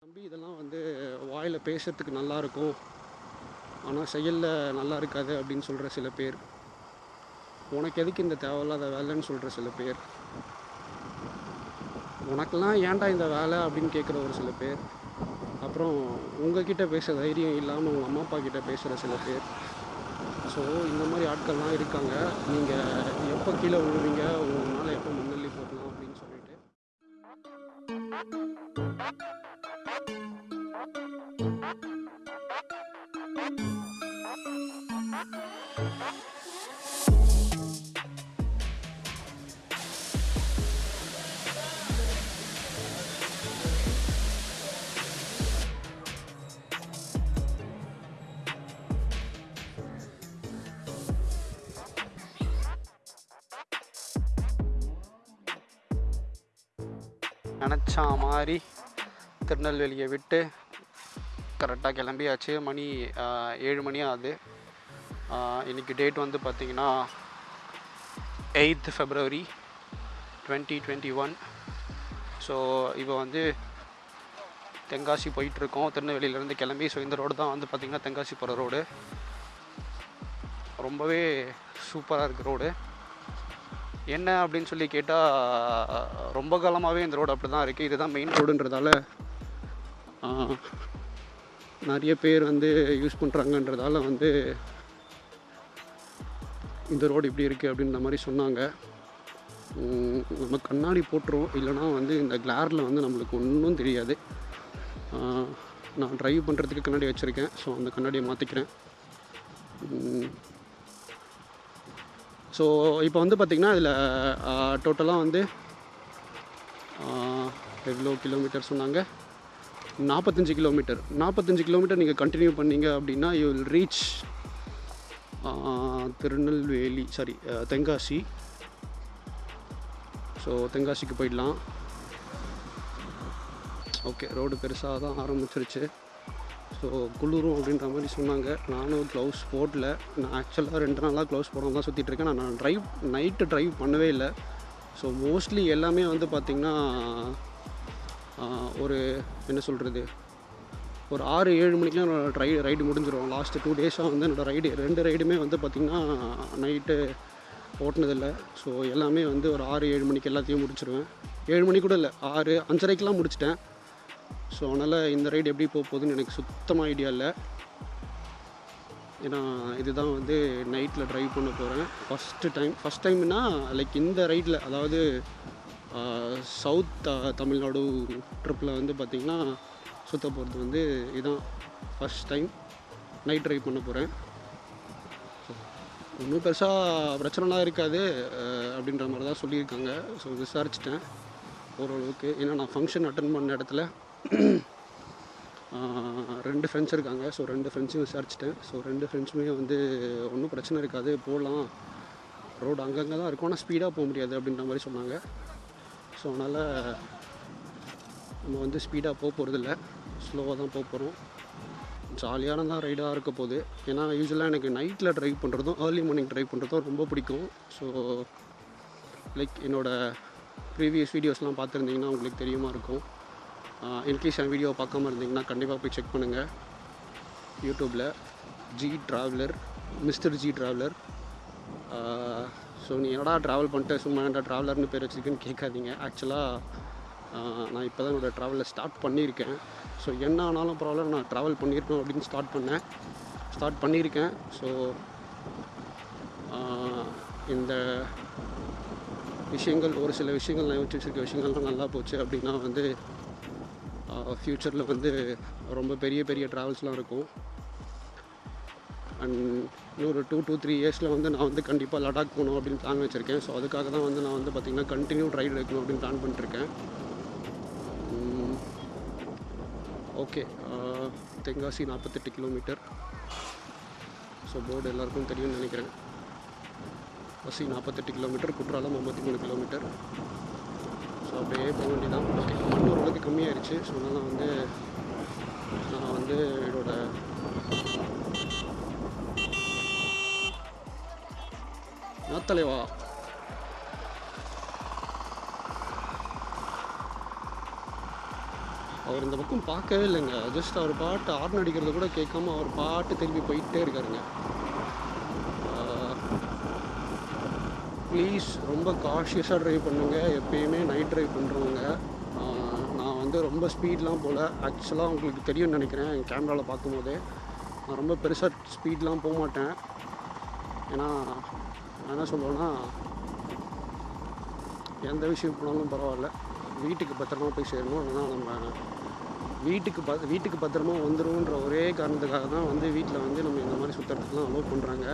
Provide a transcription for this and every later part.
தம்பி இதெல்லாம் வந்து வாயில் பேசுறதுக்கு நல்லா இருக்கும். ஆனால் செயலில் நல்லா இருக்காது அப்படின்னு சொல்கிற சில பேர். உனக்கு எதுக்கு இந்த தேவையில்லாத வேலைன்னு சொல்கிற சில பேர். உனக்கெல்லாம் ஏன்டா இந்த வேலை அப்படின்னு கேட்குற ஒரு சில பேர். அப்புறம் உங்ககிட்ட பேச தைரியம் இல்லாமல் உங்கள் அம்மா அப்பா கிட்ட பேசுகிற சில பேர். ஸோ இந்த மாதிரி ஆட்கள்லாம் இருக்காங்க. நீங்கள் எப்போ கீழே விழுவீங்க? உங்கள் திருநெல்வேலியை விட்டு கரெக்டாக கிளம்பியாச்சு. மணி ஏழு மணி ஆகுது. இன்றைக்கி டேட் வந்து பார்த்திங்கன்னா eighth February twenty twenty one so இப்போ வந்து தென்காசி போயிட்டுருக்கோம். திருநெல்வேலியிலேருந்து கிளம்பி ஸோ இந்த ரோடு தான் வந்து பார்த்திங்கன்னா தென்காசி போகிற ரோடு ரொம்பவே சூப்பராக இருக்குது ரோடு என்ன அப்படின்னு சொல்லி கேட்டால் ரொம்ப காலமாகவே இந்த ரோடு அப்படி தான் இருக்குது இதுதான் மெயின் ரோடுன்றதால நிறைய பேர் வந்து யூஸ் பண்ணுறாங்கன்றதால வந்து இந்த ரோடு இப்படி இருக்குது அப்படின்ற மாதிரி சொன்னாங்க. நம்ம கண்ணாடி போட்டுரும் இல்லைனா வந்து இந்த கிளாரில் வந்து நம்மளுக்கு ஒன்றும் தெரியாது. நான் ட்ரைவ் பண்ணுறதுக்கு கண்ணாடி வச்சுருக்கேன். ஸோ அந்த கண்ணாடியை மாற்றிக்கிறேன் ஸோ இப்போ வந்து பார்த்திங்கன்னா இதில் டோட்டலாக வந்து எவ்வளோ கிலோமீட்டர் சொன்னாங்க? நாற்பத்தஞ்சு கிலோமீட்டர் நாற்பத்தஞ்சு கிலோமீட்டர் நீங்கள் கண்டினியூ பண்ணீங்க அப்படின்னா you will reach Tirunelveli sorry Tenkasi. So தென்காசிக்கு போயிடலாம். ஓகே ரோடு பெருசாக தான் ஆரம்பிச்சிருச்சு. ஸோ குளிரும் அப்படின்ற மாதிரி சொன்னாங்க. நானும் க்ளவுஸ் போடல. நான் ஆக்சுவலாக ரெண்டு நாளாக க்ளவுஸ் போடாமல் தான் சுற்றிட்டு இருக்கேன். நான் ட்ரைவ் நைட்டு ட்ரைவ் பண்ணவே இல்லை. ஸோ மோஸ்ட்லி எல்லாமே வந்து பார்த்திங்கன்னா ஒரு என்ன சொல்கிறது ஒரு ஆறு ஏழு மணிக்கெலாம் என்னோடய ட்ரை ரைடு முடிஞ்சிடும் லாஸ்ட்டு டூ டேஸாக வந்து என்னோடய ரைடு ரெண்டு ரைடுமே வந்து பார்த்திங்கன்னா நைட்டு ஓட்டினதில்லை. ஸோ எல்லாமே வந்து ஒரு ஆறு ஏழு மணிக்கு எல்லாத்தையும் முடிச்சிருவேன். ஏழு மணி கூட இல்லை ஆறு அஞ்சரைக்கெலாம் முடிச்சிட்டேன். ஸோ அதனால் இந்த ரைடு எப்படி போக போகுதுன்னு எனக்கு சுத்தமாக ஐடியா இல்லை. ஏன்னா இதுதான் வந்து நைட்டில் ட்ரைவ் பண்ண போகிறேன் ஃபஸ்ட்டு டைம் ஃபஸ்ட் டைம்னா லைக் இந்த ரைடில் அதாவது சவுத் தமிழ்நாடு ட்ரிப்பில் வந்து பார்த்திங்கன்னா சுற்ற போகிறது வந்து இதுதான் ஃபஸ்ட் டைம் நைட் ட்ரைவ் பண்ண போகிறேன் ஒன்றும் பெருசாக பிரச்சனைலாம் இருக்காது அப்படின்ற மாதிரி தான் சொல்லியிருக்காங்க. ஸோ விசாரிச்சிட்டேன். ஓரளவுக்கு ஏன்னா நான் ஃபங்க்ஷன் அட்டன் பண்ண இடத்துல ரெண்டு ஃப்ரெண்ட்ஸ் இருக்காங்க. ஸோ ரெண்டு ஃப்ரெண்ட்ஸையும் விசாரிச்சிட்டேன். ஸோ ரெண்டு ஃப்ரெண்ட்ஸுமே வந்து ஒன்றும் பிரச்சனை இருக்காது. போகலாம் ரோடு அங்கங்கே தான் இருக்கும். ஆனால் ஸ்பீடாக போக முடியாது அப்படின்ற மாதிரி சொன்னாங்க. ஸோ அதனால் நம்ம வந்து ஸ்பீடாக போக போகிறதில்ல ஸ்லோவாக தான் போக போகிறோம் ஜாலியான தான் ரைடாக இருக்க போகுது. ஏன்னா யூஸ்வலாக எனக்கு நைட்டில் ட்ரைவ் பண்ணுறதும் ஏர்லி மார்னிங் ட்ரைவ் பண்ணுறதும் ரொம்ப பிடிக்கும். ஸோ லைக் என்னோடய ப்ரீவியஸ் வீடியோஸ்லாம் பார்த்துருந்தீங்கன்னா உங்களுக்கு தெரியுமா இருக்கும். இன்கேஸ் என் வீடியோ பார்க்காம இருந்தீங்கன்னா கண்டிப்பாக போய் செக் பண்ணுங்கள் யூடியூப்பில் G traveller mister G traveller so நீ என்னடா ட்ராவல் பண்ணிட்டு சும்மா என்னடா ட்ராவலர்னு பேர் வச்சுருக்குன்னு கேட்காதீங்க. ஆக்சுவலாக நான் இப்போ தான் என்னோடய ட்ராவலை ஸ்டார்ட் பண்ணியிருக்கேன். ஸோ என்ன ஆனாலும் ப்ராப்ளம் நான் ட்ராவல் பண்ணியிருக்கேன் அப்படின்னு ஸ்டார்ட் பண்ணேன். ஸ்டார்ட் பண்ணியிருக்கேன். ஸோ இந்த விஷயங்கள் ஒரு சில விஷயங்கள் நான் யோசிச்சு விஷயங்கள்லாம் நல்லா போச்சு அப்படின்னா வந்து ஃப்யூச்சரில் வந்து ரொம்ப பெரிய பெரிய ட்ராவல்ஸ்லாம் இருக்கும். அண்ட் இன்னொரு டூ டூ த்ரீ இயர்ஸில் வந்து நான் வந்து கண்டிப்பாக லடாக் போகணும் அப்படின்னு பிளான் வச்சுருக்கேன். ஸோ அதுக்காக தான் வந்து நான் வந்து பார்த்திங்கன்னா கண்டினியூ ரைடு எடுக்கணும் அப்படின்னு பிளான் பண்ணிட்டுருக்கேன். ஓகே தென்காசி நாற்பத்தெட்டு கிலோமீட்டர் ஸோ போர்டு எல்லாருக்கும் தெரியும்னு நினைக்கிறேன். பசி நாற்பத்தெட்டு கிலோமீட்டர் குற்றாலம் ஐம்பத்தி மூணு கிலோமீட்டர் ஸோ அப்படியே போக வேண்டியதான் ஓகே மண் ஓரளவுக்கு கம்மியாயிருச்சு. ஸோ அதனால் வந்து நான் வந்து என்னோடய なったれは அவர் இந்த பக்கம் பார்க்கவே இல்லைங்க ஜஸ்ட் அவர் பாட்டு ஆர்ன் அடிக்கிறத கூட கேட்காம அவர் பாட்டு திரும்பி போயிட்டே இருக்காருங்க ப்ளீஸ் ரொம்ப காஷியஸாக ட்ரைவ் பண்ணுங்கள் எப்பயுமே நைட் ட்ரைவ் பண்ணுறவங்க நான் வந்து ரொம்ப ஸ்பீட்லாம் போகல ஆக்சுவலாக உங்களுக்கு தெரியும்னு நினைக்கிறேன் என் கேமராவில் பார்க்கும்போதே. நான் ரொம்ப பெருசாக ஸ்பீட்லாம் போக மாட்டேன் ஏன்னா நான் என்ன சொல்லுவேன்னா எந்த விஷயம் போனாலும் பரவாயில்ல. வீட்டுக்கு பத்திரமா போய் சேரணும். இல்லைன்னா நம்ம வீட்டுக்கு ப வீட்டுக்கு பத்திரமா வந்துடும்ன்ற ஒரே காரணத்துக்காக தான் வந்து வீட்டில் வந்து நம்ம இந்த மாதிரி சுற்றுறதுக்குலாம் அலோவ் பண்ணுறாங்க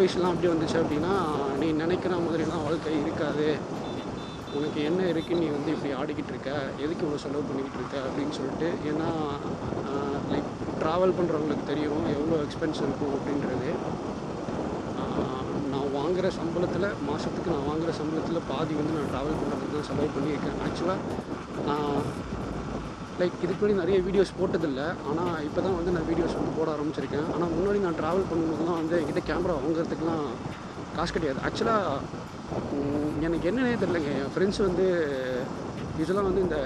அட்வைஸ்லாம் அப்படி வந்துச்சு அப்படின்னா நீ நினைக்கிற மாதிரிலாம் வாழ்க்கை இருக்காது. உனக்கு என்ன இருக்குது நீ வந்து இப்படி ஆடிக்கிட்டு இருக்க? எதுக்கு இவ்வளோ செலவு பண்ணிக்கிட்டு இருக்க? அப்படின்னு சொல்லிட்டு ஏன்னா லைக் ட்ராவல் பண்ணுறவங்களுக்கு தெரியும் எவ்வளோ எக்ஸ்பென்ஸ் இருக்கும் அப்படின்றது. நான் வாங்குகிற சம்பளத்தில் மாதத்துக்கு நான் வாங்குகிற சம்பளத்தில் பாதி வந்து நான் ட்ராவல் பண்ணுறதுக்கு தான் செலவு பண்ணியிருக்கேன். ஆக்சுவலாக நான் லைக் இதுக்கு முன்னாடி நிறைய வீடியோஸ் போட்டதில்லை. ஆனால் இப்போ தான் வந்து நான் வீடியோஸ் வந்து போட ஆரம்பிச்சிருக்கேன். ஆனால் முன்னாடி நான் ட்ராவல் பண்ணும்போதுலாம் வந்து என்கிட்ட கேமரா வாங்குறதுக்குலாம் காசு கிடையாது. ஆக்சுவலாக எனக்கு என்னன்னே தெரிலங்க என் ஃப்ரெண்ட்ஸ் வந்து இதெல்லாம் வந்து இந்த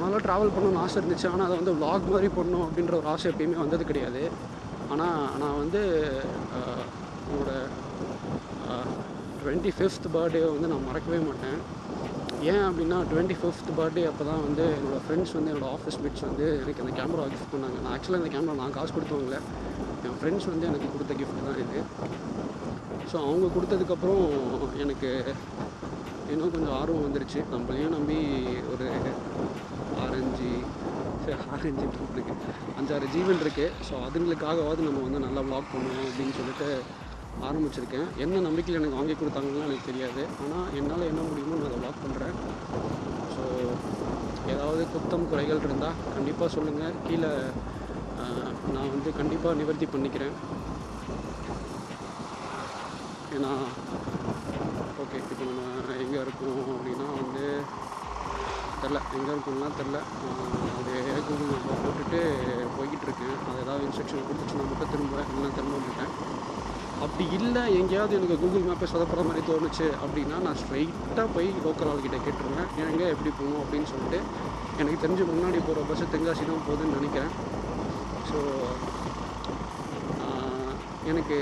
ரொம்ப ட்ராவல் பண்ணணும்னு ஆசை இருந்துச்சு. ஆனால் அதை வந்து vlog மாதிரி பண்ணணும் அப்படின்ற ஒரு ஆசை எப்பயுமே வந்தது கிடையாது. ஆனால் நான் வந்து உங்களோட டுவெண்ட்டி ஃபிஃப்த் பர்த்டே வந்து நான் மறக்கவே மாட்டேன். ஏன் அப்படின்னா டுவெண்ட்டி ஃபிஃப்த் பர்த்டே அப்போ தான் வந்து என்னோடய ஃப்ரெண்ட்ஸ் வந்து என்னோடய ஆஃபீஸ் மிட்ஸ் வந்து எனக்கு அந்த கேமரா கிஃப்ட் பண்ணாங்க. நான் ஆக்சுவலாக இந்த கேமரா நான் காசு கொடுத்தவங்கள என் ஃப்ரெண்ட்ஸ் வந்து எனக்கு கொடுத்த கிஃப்ட் தான் இது. ஸோ அவங்க கொடுத்ததுக்கப்புறம் எனக்கு இன்னும் கொஞ்சம் ஆர்வம் வந்துருச்சு. நம்மளையும் நம்பி ஒரு ஆரஞ்சு ஆரஞ்சு இருக்குது அஞ்சாறு ஜீவன் இருக்குது ஸோ அதுங்களுக்காகவாவது நம்ம வந்து நல்லா vlog பண்ணுவோம் அப்படின்னு சொல்லிட்டு ஆரம்பிச்சிருக்கேன். என்ன நம்பிக்கையில் எனக்கு வாங்கி கொடுத்தாங்கன்னு எனக்கு தெரியாது. ஆனால் என்னால் என்ன முடியுமோ நான் அதை வாக் பண்ணுறேன் ஸோ ஏதாவது குத்தம் குறைகள் இருந்தால் கண்டிப்பாக சொல்லுங்கள் கீழே நான் வந்து கண்டிப்பாக நிவர்த்தி பண்ணிக்கிறேன். ஏன்னா ஓகே இப்போ நம்ம எங்கே இருக்கோம் அப்படின்னா வந்து தெரில எங்கே இருக்கோம்னா தெரில அது கூகுள் மேப்பில் போட்டுட்டு போய்கிட்டு இருக்கேன். அது ஏதாவது இன்ஸ்ட்ரக்ஷன் கொடுத்துச்சுன்னா மட்டும் திரும்ப இல்லைன்னா திரும்ப மாட்டேன். அப்படி இல்லை எங்கேயாவது எனக்கு கூகுள் மேப்பை சொதப்படுற மாதிரி தோணுச்சு அப்படின்னா நான் ஸ்ட்ரைட்டாக போய் லோக்கல் ஆள்கிட்ட கேட்டுருவேன். எங்கே எப்படி போகணும் அப்படின்னு சொல்லிட்டு எனக்கு தெரிஞ்சு முன்னாடி போகிற பஸ்ஸு தென்காசி தான் போகுதுன்னு நினைக்கிறேன். ஸோ எனக்கு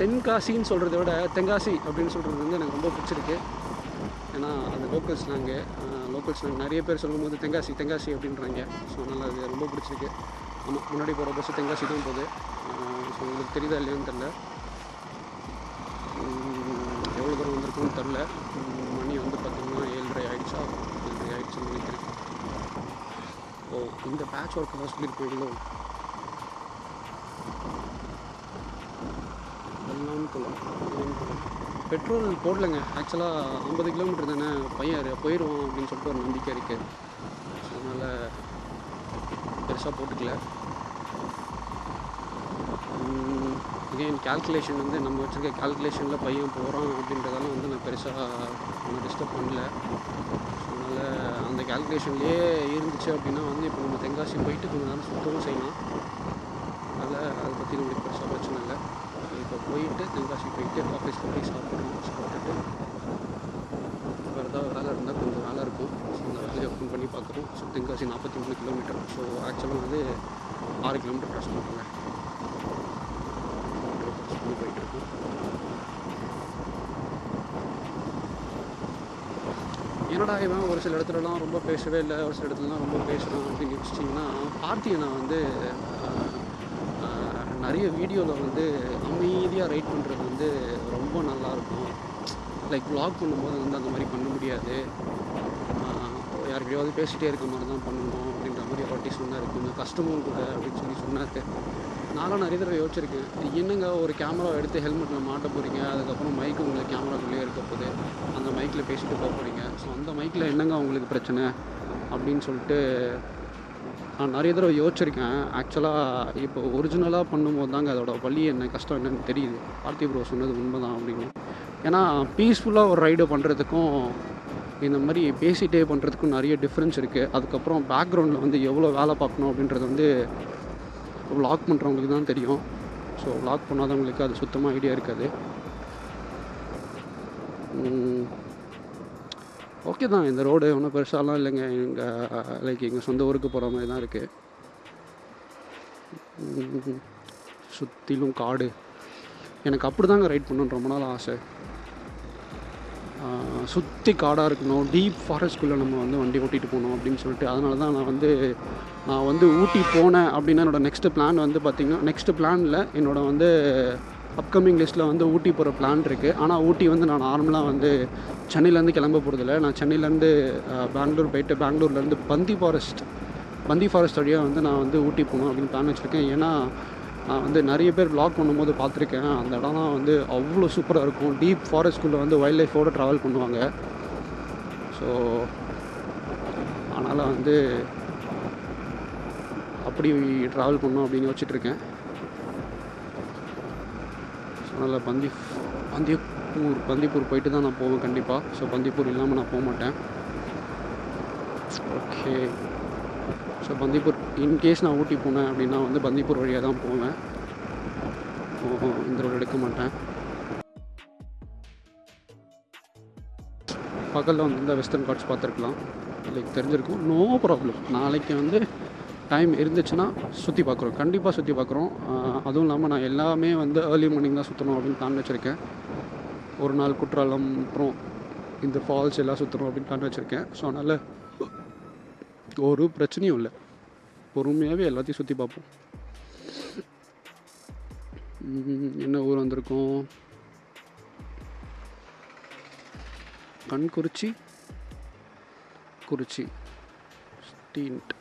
தென்காசின்னு சொல்கிறத விட தென்காசி அப்படின்னு சொல்கிறது வந்து எனக்கு ரொம்ப பிடிச்சிருக்கு. ஏன்னா அது லோக்கல் ஸ்லாங்கு லோக்கல் ஸ்லாங் நிறைய பேர் சொல்லும்போது தென்காசி தென்காசி அப்படின்றாங்க. ஸோ அதனால் அது ரொம்ப பிடிச்சிருக்கு. ஆமாம் முன்னாடி போகிற பஸ்ஸு தென்காசி தான் போகுது. ஸோ உங்களுக்கு தெரியுதா இல்லையோன்னு தெரில எவ்வளோ தூரம் வந்திருக்குன்னு தெரில மணி வந்து பார்த்திங்கன்னா ஏழரை ஆகிடுச்சா ஏழரை ஆகிடுச்சுன்னு நினைக்கிறேன் ஓ இந்த பேட்ச் ஒர்க் தான் சொல்லியிருப்பீங்களோ? வெள்ளாம்குளம் பெட்ரோல் போடலைங்க. ஆக்சுவலாக ஐம்பது கிலோமீட்டர் தானே? பையன் போயிடுவோம் அப்படின்னு சொல்லிட்டு ஒரு நம்பிக்கை இருக்குது அதனால் பெருசாக போட்டுக்கல. அகெயின் கால்குலேஷன் வந்து நம்ம வச்சுருக்க கால்குலேஷனில் பையன் போகிறான் அப்படின்றதெல்லாம் வந்து நான் பெருசாக ஒன்றும் டிஸ்டர்ப் பண்ணல. ஸோ அதனால் அந்த கால்குலேஷன்லேயே இருந்துச்சு அப்படின்னா வந்து இப்போ நம்ம தென்காசி போயிட்டு கொஞ்சம் நேரம் சுத்தவும் செய்யலாம். அதனால் அதை பற்றி நம்மளுக்கு பெருசாக பிரச்சனை இல்லை. இப்போ போயிட்டு தென்காசி போயிட்டு ஆஃபீஸில் போய் சாப்பிட்றோம் சாப்பிட்டுட்டு வேறு ஏதாவது வேலை இருந்தால் கொஞ்சம் வேலை இருக்கும். ஸோ அந்த வேலையை ஓப்பன் பண்ணி பார்க்குறோம் ஸோ தென்காசி நாற்பத்தி மூணு கிலோமீட்டர் ஸோ ஆக்சுவலாக வந்து ஆறு கிலோமீட்டர் க்ராஸ் பண்ணுறாங்க போயிட்டு இருக்கோம் என்னடா இவன் ஒரு சில இடத்துலலாம் ரொம்ப பேசவே இல்லை ஒரு சில இடத்துலலாம் ரொம்ப பேசுகிறான் அப்படின்னு யோசிச்சிங்கன்னா பார்த்தியை நான் வந்து நிறைய வீடியோவில் வந்து அமைதியாக ரைட் பண்ணுறது வந்து ரொம்ப நல்லாயிருக்கும் லைக் வ்ளாக் பண்ணும்போது வந்து அந்த மாதிரி பண்ண முடியாது. யாருக்கிட்டையாவது பேசிகிட்டே இருக்க மாதிரி தான் பண்ணணும் அப்படின்ற மாதிரி ஒரு வாட்டி சொன்னார். கொஞ்சம் கஷ்டமும் கூட அப்படின்னு சொல்லி சொன்னார். நானும் நிறைய தடவை யோசிச்சிருக்கேன். என்னங்க ஒரு கேமரா எடுத்து ஹெல்மெட்டில் மாட்ட போகிறீங்க அதுக்கப்புறம் மைக்கு உங்களுக்கு கேமராக்குள்ளேயே இருக்க போகுது. அந்த மைக்கில் பேசிட்டு போக போகிறீங்க ஸோ அந்த மைக்கில் என்னங்க உங்களுக்கு பிரச்சனை? அப்படின்னு சொல்லிட்டு நான் நிறைய தடவை யோசிச்சிருக்கேன். ஆக்சுவலாக இப்போ ஒரிஜினலாக பண்ணும்போது தாங்க அதோட வலி என்ன கஷ்டம் என்னன்னு தெரியுது. பார்த்தி ப்ரோ சொன்னது உண்மை தான் அப்படின்னு. ஏன்னா பீஸ்ஃபுல்லாக ஒரு ரைடு பண்ணுறதுக்கும் இந்த மாதிரி பேசிகிட்டே பண்ணுறதுக்கும் நிறைய டிஃப்ரென்ஸ் இருக்குது அதுக்கப்புறம் பேக்ரவுண்டில் வந்து எவ்வளோ வேலை பார்க்கணும் அப்படின்றது வந்து vlog பண்ணுறவங்களுக்கு தான் தெரியும். ஸோ vlog பண்ணாதவங்களுக்கு அது சுத்தமாக ஐடியா இருக்காது. ஓகே தான். இந்த ரோடு ஒன்றும் பெருசாலாம் இல்லைங்க. எங்கள் லைக் எங்கள் சொந்த ஊருக்கு போகிற மாதிரி தான் இருக்குது சுற்றிலும் காடு. எனக்கு அப்படி தாங்க ரைட் பண்ணணுன்னு ரொம்ப நாள் ஆசை. சுற்றி காடாக இருக்கணும். டீப் ஃபாரஸ்ட்குள்ளே நம்ம வந்து வண்டி ஓட்டிகிட்டு போகணும் அப்படின்னு சொல்லிட்டு. அதனால தான் நான் வந்து நான் வந்து ஊட்டி போனேன் அப்படின்னா என்னோடய நெக்ஸ்ட்டு பிளான் வந்து பார்த்திங்கன்னா நெக்ஸ்ட்டு பிளானில் என்னோட வந்து அப்கமிங் லிஸ்ட்டில் வந்து ஊட்டி போகிற பிளான் இருக்குது ஆனால் ஊட்டி வந்து நான் நார்மலாக வந்து சென்னையிலேருந்து கிளம்ப போகிறதில்ல நான் சென்னையிலேருந்து பெங்களூர் போயிட்டு பெங்களூர்லேருந்து பந்தி ஃபாரஸ்ட் பந்தி ஃபாரஸ்ட் வழியாக வந்து நான் வந்து ஊட்டி போகணும் அப்படின்னு பிளான் வச்சுருக்கேன். ஏன்னா நான் வந்து நிறைய பேர் வ்ளாக் பண்ணும்போது பார்த்துருக்கேன். அந்த இடம்லாம் வந்து அவ்வளோ சூப்பராக இருக்கும். டீப் ஃபாரஸ்ட்குள்ளே வந்து வைல்ட் லைஃபோடு ட்ராவல் பண்ணுவாங்க. ஸோ அதனால் வந்து அப்படி ட்ராவல் பண்ணணும் அப்படின்னு யோசிச்சுட்ருக்கேன். ஸோ அதனால் பந்தி பந்திப்பூர் பந்திப்பூர் போயிட்டு தான் நான் போவேன் கண்டிப்பாக ஸோ பந்திப்பூர் இல்லாமல் நான் போக மாட்டேன். ஓகே ஸோ பந்திப்பூர் இன்கேஸ் நான் ஊட்டி போனேன் அப்படின்னா வந்து பந்திப்பூர் வழியாக தான் போவேன். ஓ, இந்த ரோடு எடுக்க மாட்டேன். பக்கத்தில் வந்து இந்த வெஸ்டர்ன் காட்ஸ் பார்த்துருக்கலாம். லைக் தெரிஞ்சிருக்கும். நோ ப்ராப்ளம் நாளைக்கு வந்து டைம் இருந்துச்சுன்னா சுற்றி பார்க்குறோம். கண்டிப்பாக சுற்றி பார்க்குறோம். அதுவும் இல்லாமல் நான் எல்லாமே வந்து ஏர்லி மார்னிங் தான் சுற்றணும் அப்படின்னு பிளான் வச்சுருக்கேன். ஒரு நாள் குற்றாலம் அப்புறம் இந்த ஃபால்ஸ் எல்லாம் சுற்றணும் அப்படின்னு பிளான் வச்சுருக்கேன். ஸோ அதனால் ஒரு பிரச்சனையும் இல்லை. பொறுமையாகவே எல்லாத்தையும் சுற்றி பார்ப்போம் என்ன ஊர் வந்திருக்கோம்? கண்குறிச்சி? குறிச்சி. ஸ்டீன்ட்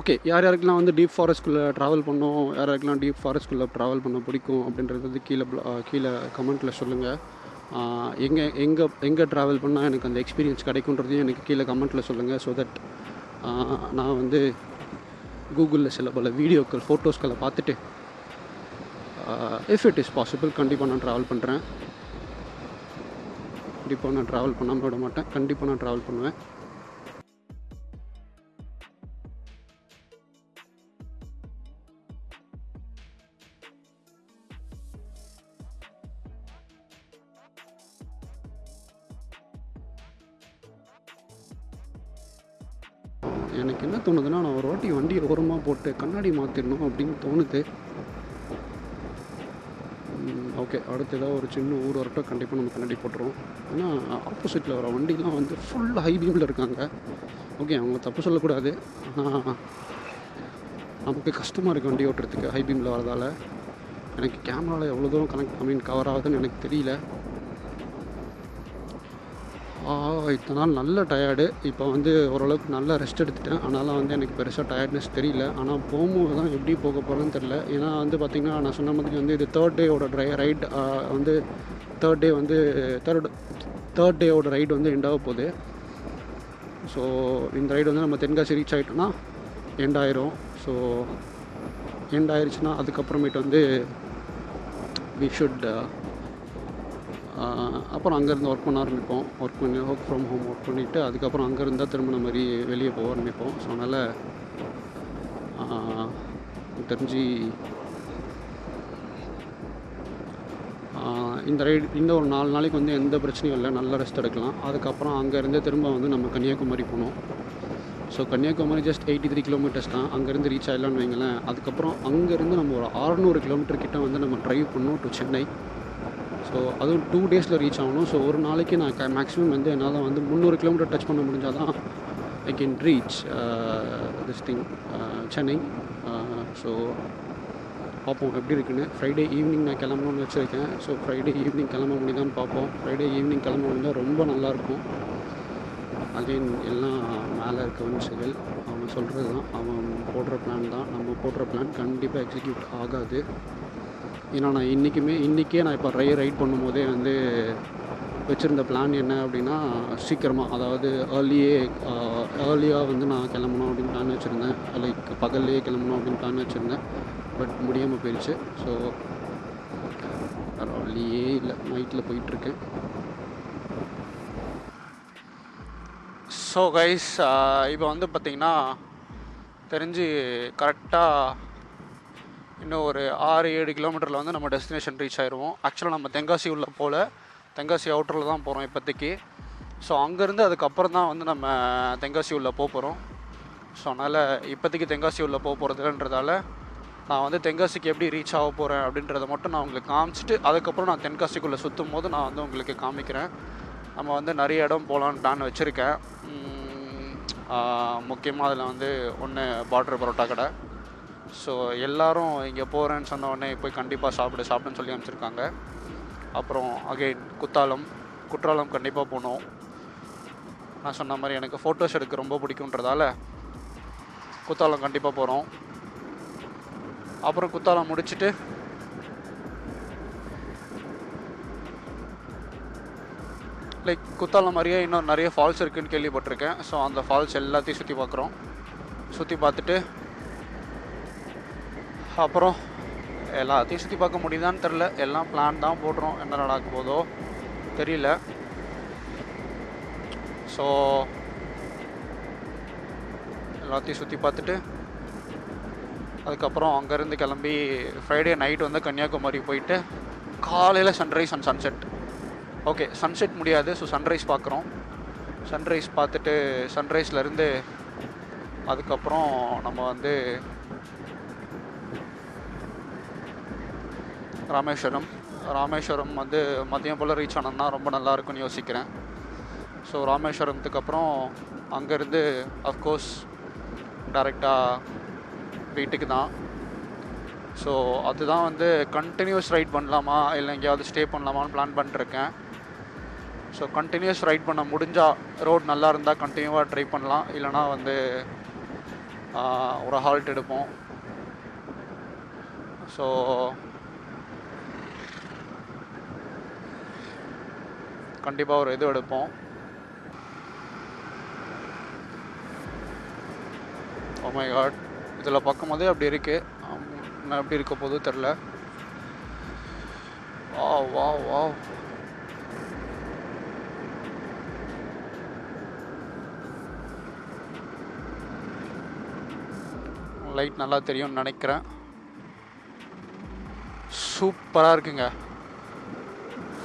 ஓகே யார் யாருக்கெல்லாம் வந்து டீப் ஃபாரஸ்ட்குள்ளே ட்ராவல் பண்ணோம்? யார் யாருக்கெல்லாம் டீப் ஃபாரஸ்ட்குள்ளே ட்ராவல் பண்ண பிடிக்கும்? அப்படின்றது வந்து கீழே கீழே கமெண்ட்டில் சொல்லுங்கள் எங்கே எங்கே எங்கே ட்ராவல் பண்ணால் எனக்கு அந்த எக்ஸ்பீரியன்ஸ் கிடைக்குன்றதையும் எனக்கு கீழே கமெண்ட்டில் சொல்லுங்கள் ஸோ தட் நான் வந்து கூகுளில் சில பல வீடியோக்கள் ஃபோட்டோஸ்களை பார்த்துட்டு இஃப் இட் இஸ் பாசிபிள் கண்டிப்பாக நான் ட்ராவல் பண்ணுறேன் கண்டிப்பாக நான் ட்ராவல் பண்ணாமல் விட மாட்டேன். கண்டிப்பாக நான் ட்ராவல் பண்ணுவேன். எனக்கு என்ன தோணுதுன்னா நான் ஒரு வாட்டி வண்டியை ஓரமாக போட்டு கண்ணாடி மாற்றிடணும் அப்படின்னு தோணுது. ஓகே அடுத்து ஏதாவது ஒரு சின்ன ஊர் வரட்டும். கண்டிப்பாக நம்ம கண்ணாடி போட்டுருவோம். ஏன்னா ஆப்போசிட்டில் வர வண்டிலாம் வந்து ஃபுல் ஹை பீமில் இருக்காங்க. ஓகே அவங்க தப்பு சொல்லக்கூடாது. ஆனால் நமக்கு கஷ்டமாக இருக்குது வண்டி ஓட்டுறதுக்கு ஹை பீமில் வரதால் எனக்கு கேமராவில் எவ்வளோ தூரம் கனெக்ட் ஐ மீன் கவர் ஆகுதுன்னு எனக்கு தெரியல. இத்தனை நாள் நல்ல டயர்டு இப்போ வந்து ஓரளவுக்கு நல்ல ரெஸ்ட் எடுத்துட்டேன். அதனால் வந்து எனக்கு பெருசாக டயர்ட்னஸ் தெரியல. ஆனால் போகும்போது தான் எப்படி போக போகிறேன்னு தெரில ஏன்னா வந்து பார்த்திங்கன்னா நான் சொன்ன மாதிரி வந்து இது தேர்ட் டேயோட ட்ரை ரைட் வந்து தேர்ட் டே வந்து தேர்ட் தேர்ட் டேயோட ரைடு வந்து எண்டாக போகுது. ஸோ இந்த ரைடு வந்து நம்ம தென்காசி ரீச் ஆகிட்டோன்னா எண்ட் ஆயிரும். ஸோ எண்ட் ஆயிடுச்சுன்னா அதுக்கப்புறமேட்டு வந்து வி ஷுட் அப்புறம் அங்கேருந்து ஒர்க் பண்ண ஆரம்பிப்போம். ஒர்க் பண்ணி ஒர்க் ஃப்ரம் ஹோம் ஒர்க் பண்ணிவிட்டு அதுக்கப்புறம் அங்கே இருந்தால் திரும்ப நம்ம மாதிரி வெளியே போக ஆரம்பிப்போம். ஸோ அதனால் தெரிஞ்சு இந்த ரைடு இந்த ஒரு நாலு நாளைக்கு வந்து எந்த பிரச்சனையும் இல்லை. நல்லா ரெஸ்ட் எடுக்கலாம். அதுக்கப்புறம் அங்கேருந்து திரும்ப வந்து நம்ம கன்னியாகுமரி போனோம் so Kanyakumari just eighty three kilometres தான். அங்கேருந்து ரீச் ஆகலான்னு வைங்களேன். அதுக்கப்புறம் அங்கேருந்து நம்ம ஒரு அறநூறு கிலோமீட்டர் கிட்ட வந்து நம்ம ட்ரைவ் பண்ணோம் டு சென்னை ஸோ அதுவும் டூ டேஸில் ரீச் ஆகணும். ஸோ ஒரு நாளைக்கு நான் க மேக்ஸிமம் வந்து என்னால் வந்து முந்நூறு கிலோமீட்டர் டச் பண்ண முடிஞ்சால் தான் I can reach this thing Chennai so பார்ப்போம் எப்படி இருக்குன்னு. ஃப்ரைடே ஈவினிங் நான் கிளம்பணும்னு வச்சுருக்கேன். ஸோ ஃப்ரைடே ஈவினிங் கிளம்ப முடியுதான்னு பார்ப்போம். ஃப்ரைடே ஈவினிங் கிளம்ப முடிஞ்சால் ரொம்ப நல்லாயிருக்கும் அகைன் எல்லாம் மேலே இருக்கவன் செயல் அவன் சொல்கிறது தான் அவன் போடுற பிளான் தான். நம்ம போடுற பிளான் கண்டிப்பாக எக்ஸிக்யூட் ஆகாது. ஏன்னா நான் இன்றைக்குமே இன்றைக்கே நான் இப்போ ரை ரைட் பண்ணும்போதே வந்து வச்சுருந்த பிளான் என்ன அப்படின்னா சீக்கிரமாக அதாவது ஏர்லியே ஏர்லியாக வந்து நான் கிளம்பணும் அப்படின்னு பிளான் வச்சுருந்தேன். லைக் பகல்லையே கிளம்பணும் அப்படின்னு பிளான் வச்சுருந்தேன். பட் முடியாமல் போயிடுச்சு ஸோ வேறு வழியே இல்லை நைட்டில் போயிட்டுருக்கேன். ஸோ கைஸ் இப்போ வந்து பார்த்திங்கன்னா தெரிஞ்சு கரெக்டாக இன்னும் ஒரு ஆறு ஏழு கிலோமீட்டரில் வந்து நம்ம டெஸ்டினேஷன் ரீச் ஆயிடுவோம் ஆக்சுவலாக நம்ம தென்காசி உள்ள போல் தென்காசி அவுட்டரில் தான் போகிறோம் இப்போதைக்கு. ஸோ அங்கேருந்து அதுக்கப்புறம் தான் வந்து நம்ம தென்காசி உள்ள போக போகிறோம் ஸோ அதனால் இப்போதைக்கு தென்காசி உள்ள போக போகிறதுன்றதால நான் வந்து தென்காசிக்கு எப்படி ரீச் ஆக போகிறேன் அப்படின்றத மட்டும் நான் உங்களுக்கு காமிச்சிட்டு அதுக்கப்புறம் நான் தென்காசிக்குள்ளே சுற்றும் போது நான் வந்து உங்களுக்கு காமிக்கிறேன். நம்ம வந்து நிறைய இடம் போகலான்னு பிளான் வச்சுருக்கேன். முக்கியமாக அதில் வந்து ஒன்று பார்டர் பரோட்டா கடை. ஸோ எல்லாரும் இங்கே போகிறேன்னு சொன்ன உடனே போய் கண்டிப்பாக சாப்பிடு சாப்பிடுன்னு சொல்லி அனுப்பிச்சிருக்காங்க. அப்புறம் அகைன் குத்தாலம் குற்றாலம் கண்டிப்பாக போகணும். நான் சொன்ன மாதிரி எனக்கு ஃபோட்டோஸ் எடுக்க ரொம்ப பிடிக்குன்றதால குத்தாலம் கண்டிப்பாக போகிறோம் அப்புறம் குத்தாலம் முடிச்சுட்டு லைக் குத்தாலம் மாதிரியே இன்னும் நிறைய ஃபால்ஸ் இருக்குதுன்னு கேள்விப்பட்டிருக்கேன். ஸோ அந்த ஃபால்ஸ் எல்லாத்தையும் சுற்றி பார்க்குறோம். சுற்றி பார்த்துட்டு அப்புறம் எல்லாத்தையும் சுற்றி பார்க்க முடியுதான்னு தெரில எல்லாம் பிளான் தான் போடுறோம். என்ன நடக்க போதோ தெரியல. ஸோ எல்லாத்தையும் சுற்றி பார்த்துட்டு அதுக்கப்புறம் அங்கேருந்து கிளம்பி ஃப்ரைடே நைட் வந்து கன்னியாகுமரி போயிட்டு காலையில் sunrise and sunset okay sunset முடியாது. ஸோ சன்ரைஸ் பார்க்குறோம். சன்ரைஸ் பார்த்துட்டு சன்ரைஸ்லேருந்து அதுக்கப்புறம் நம்ம வந்து ராமேஸ்வரம். ராமேஸ்வரம் வந்து மதியம் போல் ரீச் ஆனோம்னா ரொம்ப நல்லா இருக்கும்னு யோசிக்கிறேன். ஸோ ராமேஸ்வரத்துக்கு அப்புறம் அங்கேருந்து அஃப்கோர்ஸ் டேரெக்டாக வீட்டுக்கு தான். ஸோ அதுதான் வந்து கண்டினியூஸ் ரைட் பண்ணலாமா இல்லை எங்கேயாவது ஸ்டே பண்ணலாமான்னு பிளான் பண்ணிருக்கேன். ஸோ கண்டினியூஸ் ரைட் பண்ண முடிஞ்சால் ரோட் நல்லா இருந்தால் கண்டினியூவாக ட்ரை பண்ணலாம். இல்லைனா வந்து ஒரு ஹால்ட் எடுப்போம். ஸோ கண்டிப்பாக ஒரு இது எடுப்போம். ஓமை காட் இதில் பார்க்கும்போதே அப்படி இருக்குது நான் எப்படி இருக்க போது தெரில வா வா வா லைட் நல்லா தெரியும்னு நினைக்கிறேன். சூப்பராக இருக்குங்க.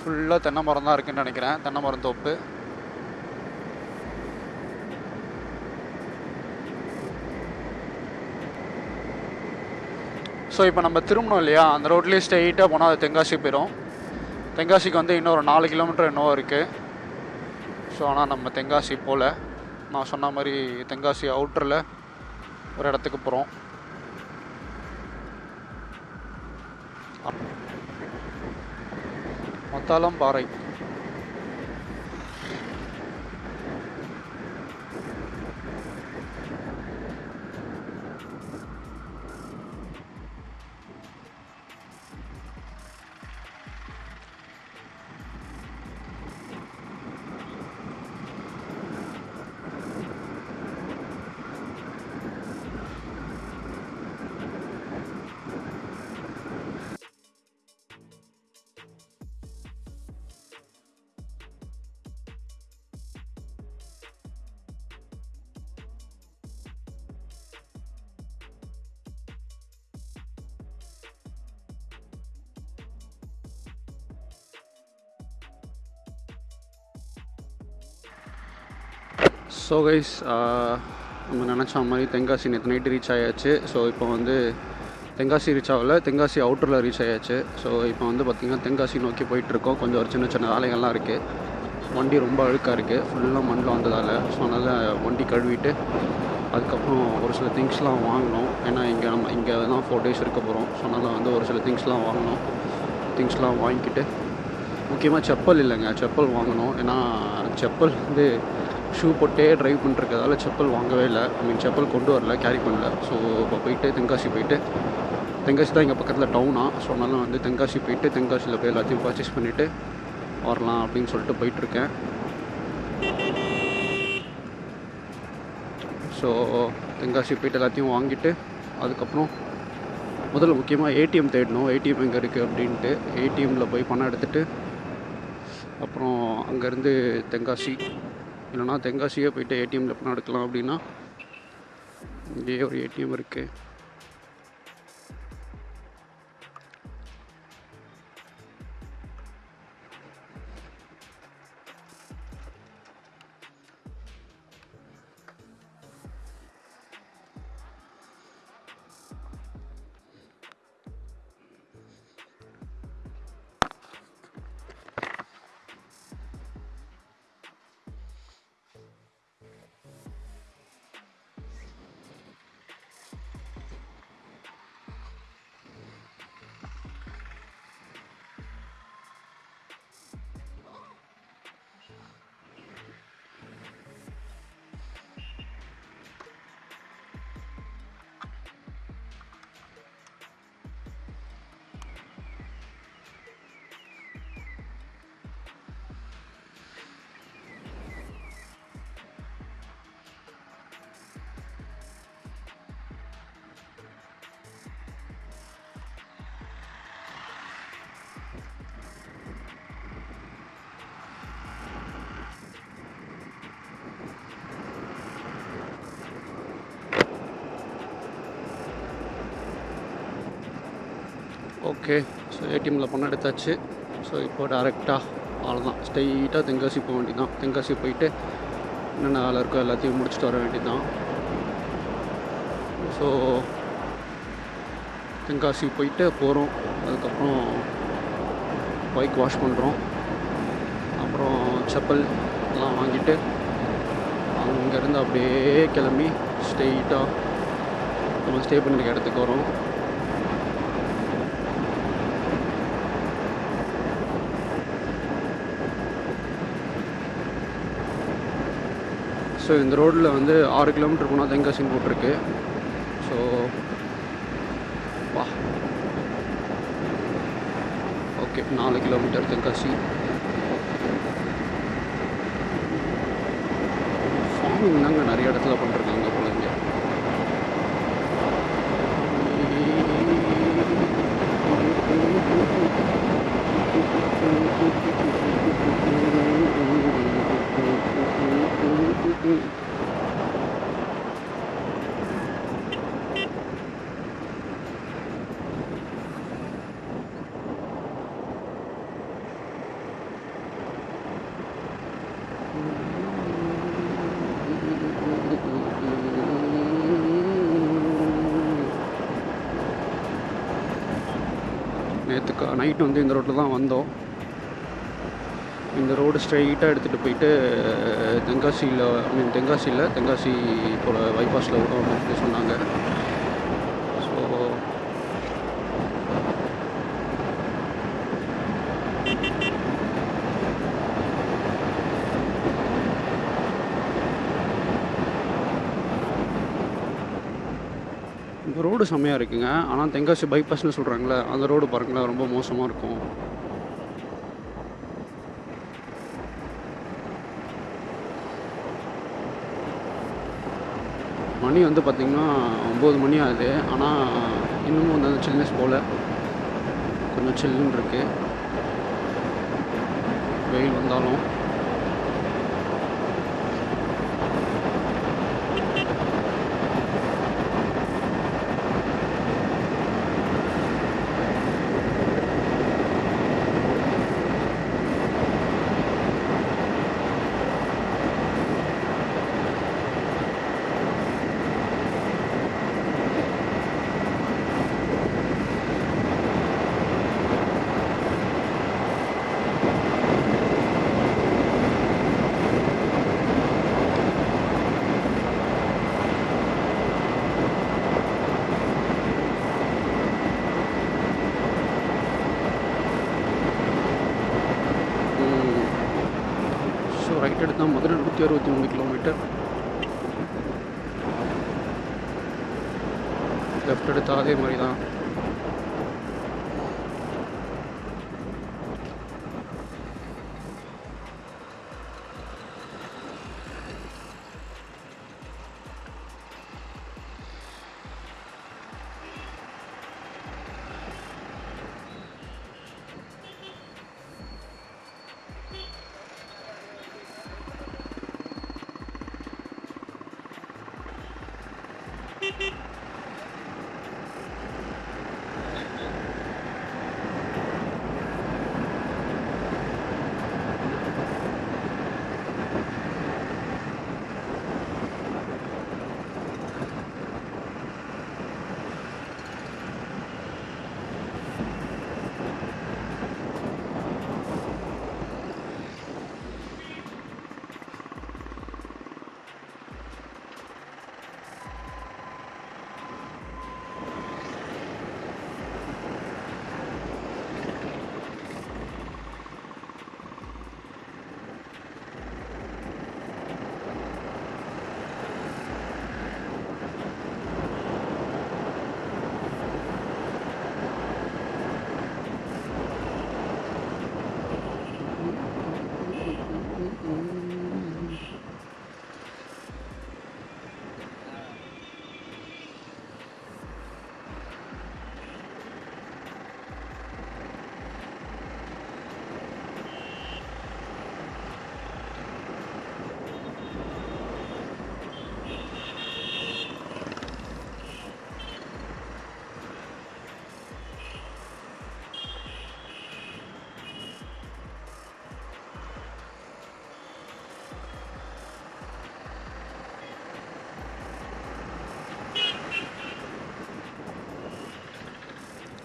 ஃபுல்லாக தென்னை மரம் தான் இருக்குன்னு நினைக்கிறேன். தென்னை மரம் தோப்பு. ஸோ இப்போ நம்ம திரும்பணும் இல்லையா? அந்த ரோட்லேயே ஸ்ட்ரெயிட்டாக போனால் அது தென்காசி போயிடும் தென்காசிக்கு வந்து இன்னும் ஒரு நாலு கிலோமீட்டர் இன்னும் இருக்குது ஸோ ஆனால் நம்ம தென்காசி போகல நான் சொன்ன மாதிரி தென்காசி அவுட்டரில் ஒரு இடத்துக்கு போகிறோம் مطالم بريء ஸோ கைஸ் uh, நம்ம நினச்ச மாதிரி தென்காசி நேற்று நைட்டு ரீச் ஆயாச்சு. ஸோ இப்போ வந்து தென்காசி ரீச் ஆகல. தென்காசி அவுட்டரில் ரீச் ஆயாச்சு. ஸோ இப்போ வந்து பார்த்திங்கன்னா தென்காசி நோக்கி போயிட்டுருக்கோம். கொஞ்சம் ஒரு சின்ன சின்ன வேலைகள்லாம் இருக்குது வண்டி ரொம்ப அழுக்காக இருக்குது ஃபுல்லாக மண்ணில் வந்ததால். ஸோ அதனால் வண்டி கழுவிட்டு அதுக்கப்புறம் ஒரு சில திங்ஸ்லாம் வாங்கினோம் ஏன்னா இங்கே நம்ம இங்கே தான் ஃபோர் டேஸ் இருக்க போகிறோம் ஸோ அதனால் வந்து ஒரு சில திங்ஸ்லாம் வாங்கினோம் திங்ஸ்லாம் வாங்கிக்கிட்டு முக்கியமாக செப்பல் இல்லைங்க. செப்பல் வாங்கணும். ஏன்னா செப்பல் வந்து ஷூ போட்டே ட்ரைவ் பண்ணிருக்கதால செப்பல் வாங்கவே இல்லை. ஐ மீன் செப்பல் கொண்டு வரல கேரி பண்ணல. ஸோ இப்போ போயிட்டு தென்காசி போயிட்டு தென்காசி தான் இங்கே பக்கத்தில் டவுனா ஸோ அதனால் வந்து தென்காசி போயிட்டு தென்காசியில் போய் எல்லாத்தையும் பர்ச்சேஸ் பண்ணிவிட்டு வரலாம் அப்படின்னு சொல்லிட்டு போயிட்டுருக்கேன். ஸோ தென்காசி போயிட்டு எல்லாத்தையும் வாங்கிட்டு அதுக்கப்புறம் முதல்ல முக்கியமாக ஏடிஎம் தேடணும். ஏடிஎம் எங்கே இருக்குது அப்படின்ட்டு ஏடிஎம்மில் போய் பணம் எடுத்துகிட்டு அப்புறம் அங்கேருந்து தென்காசி இல்லைனா தென்காசியே போயிட்டு ஏடிஎம்மில் பணம் எடுக்கலாம் அப்படின்னா இங்கேயே ஒரு ஏடிஎம் இருக்குது ஓகே ஸோ ஏடிஎம்மில் பணம் எடுத்தாச்சு. ஸோ இப்போ டேரெக்டாக அவ்வளோதான் ஸ்ட்ரெயிட்டாக தென்காசி போக வேண்டியதான் தென்காசி போயிட்டு என்னென்ன வேலை இருக்கோ எல்லாத்தையும் முடிச்சுட்டு வர வேண்டியதான் ஸோ தென்காசி போயிட்டு போகிறோம் அதுக்கப்புறம் பைக் வாஷ் பண்ணுறோம் அப்புறம் செப்பல் எல்லாம் வாங்கிட்டு அங்கேருந்து அப்படியே கிளம்பி ஸ்ட்ரெயிட்டாக நம்ம ஸ்டே பண்ணிருக்க இடத்துக்கு வரோம். ஸோ இந்த ரோட்டில் வந்து ஆறு கிலோமீட்டர் போனால் தென்காசின்னு போட்டிருக்கு. ஸோ வா. ஓகே நாலு கிலோமீட்டர் தென்காசி ஃபார்மிங் தாங்க நிறைய இடத்துல பண்ணுறது போல இங்கே ஸ்ட்ரைட் வந்து இந்த ரோட்டில் தான் வந்தோம். இந்த ரோடு ஸ்ட்ரைட்டாக எடுத்துகிட்டு போயிட்டு தென்காசியில் ஐ மீன் தென்காசியில் தென்காசி போல் பைபாஸில் வரும் அப்படின்னு சொன்னாங்க ஸோ இந்த ரோடு செம்மையாக இருக்குங்க. ஆனால் தெங்காசி பைபாஸ்னு சொல்கிறாங்களே அந்த ரோடு பாருங்களேன் ரொம்ப மோசமாக இருக்கும். மணி வந்து பார்த்திங்கன்னா ஒம்பது மணி ஆகுது. ஆனால் இன்னமும் வந்து அந்த சில்னஸ் போல். கொஞ்சம் சில்லுன்னு இருக்குது வெயில் வந்தாலும். ஒரு ரைட் எடுத்தால் மதுரை நூற்றி அறுபத்தி மூணு கிலோமீட்டர் லெஃப்ட் எடுத்தால் அதே மாதிரி தான்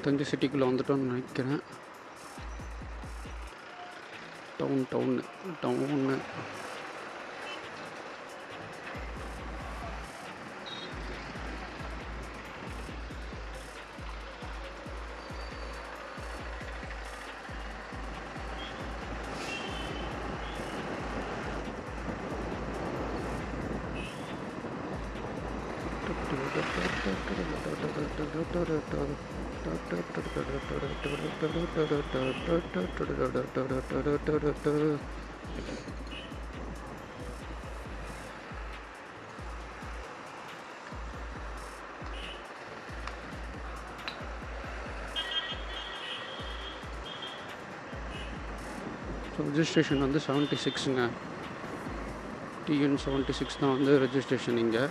தஞ்சை சிட்டிக்குள்ளே வந்துட்டோம்னு நினைக்கிறேன். டவுன் டவுன்னு டவுன்னு ரெஜிஸ்ட்ரேஷன் வந்து செவன்ட்டி சிக்ஸுங்க டிஎன் செவன்ட்டி சிக்ஸ் தான் வந்து ரெஜிஸ்ட்ரேஷன் இங்கே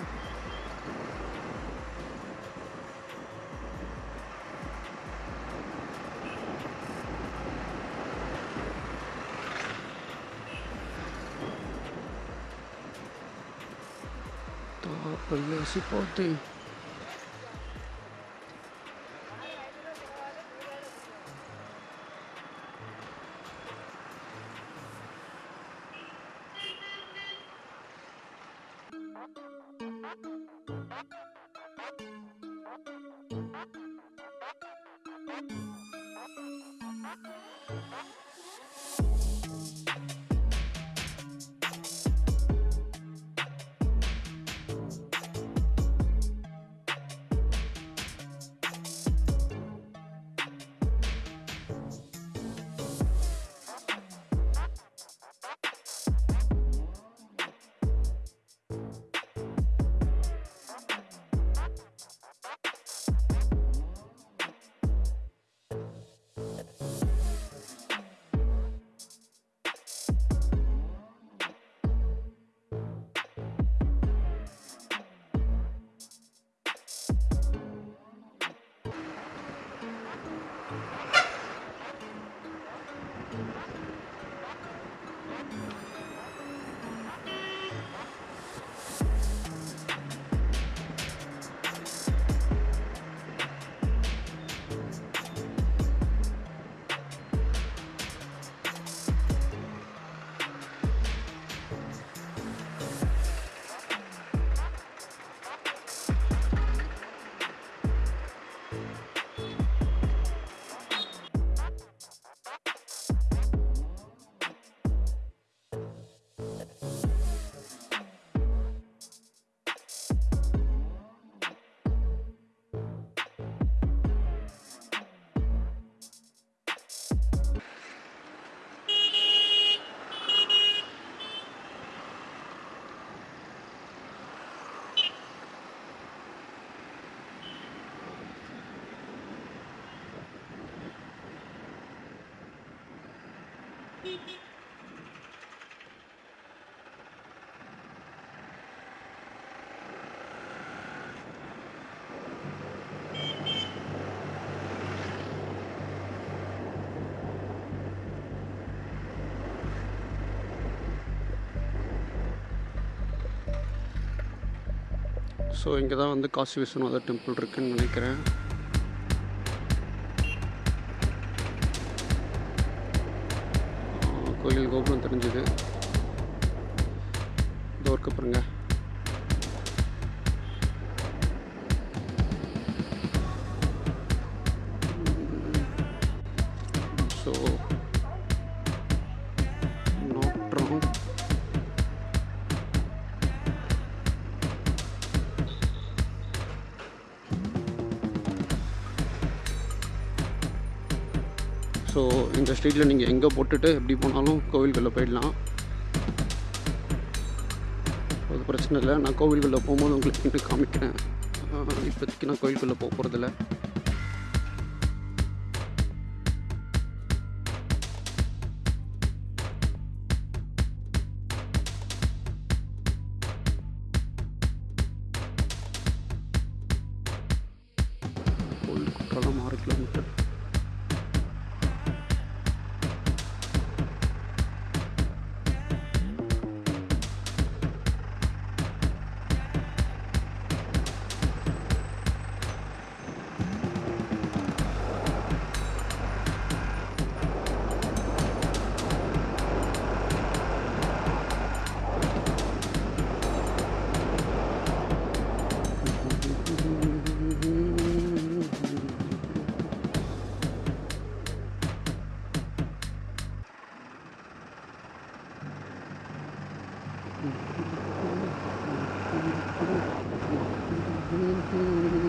Tapos si Pote. ஸோ இங்கே தான் வந்து காசி விஸ்வநாதர் டெம்பிள் இருக்குன்னு நினைக்கிறேன். கோயில் கோபுரம் தெரிஞ்சுது. இதோ இருக்கு பாருங்கள் ஸோ இந்த ஸ்ட்ரீட்டில் நீங்கள் எங்கே போட்டுட்டு எப்படி போனாலும் கோவில்களில் போயிடலாம். அது பிரச்சனை இல்லை. நான் கோவில்களில் போகும்போது உங்களுக்கு இன்னும் காமிக்கிறேன். இப்போதைக்கு நான் கோவில்குள்ளே போக போகிறதில்ல Thank you.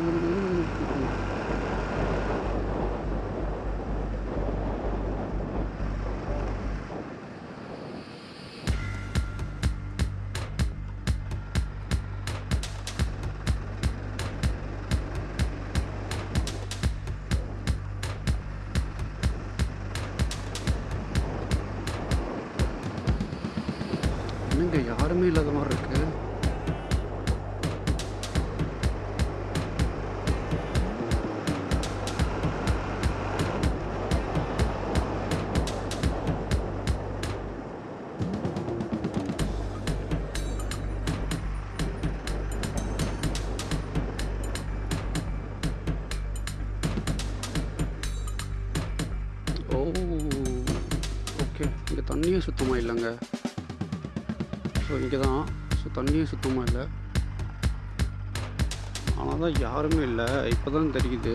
தண்ணியும் சுத்தமாக இல்லைங்க. ஸோ இங்கே தான் ஸோ தண்ணியும் சுத்தமாக இல்லை. ஆனால் தான் யாருமே இல்லை. இப்போ தான் தெரியுது.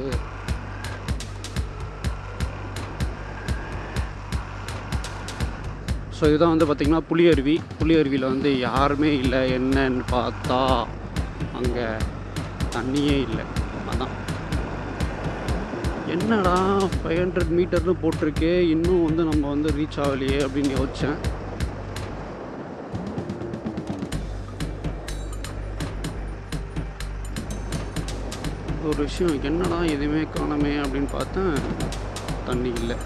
ஸோ இதுதான் வந்து பார்த்திங்கன்னா புளியருவி புளியருவியில் வந்து யாருமே இல்லை. என்னன்னு பார்த்தா அங்கே தண்ணியே இல்லை. என்னடா ஃபைவ் ஹண்ட்ரட் மீட்டர்னு போட்டிருக்கே இன்னும் வந்து நம்ம வந்து ரீச் ஆகலையே அப்படின்னு யோசித்தேன் ஒரு விஷயம் என்னடா எதுவுமே காணமே அப்படின்னு பார்த்தேன். தண்ணி இல்லை.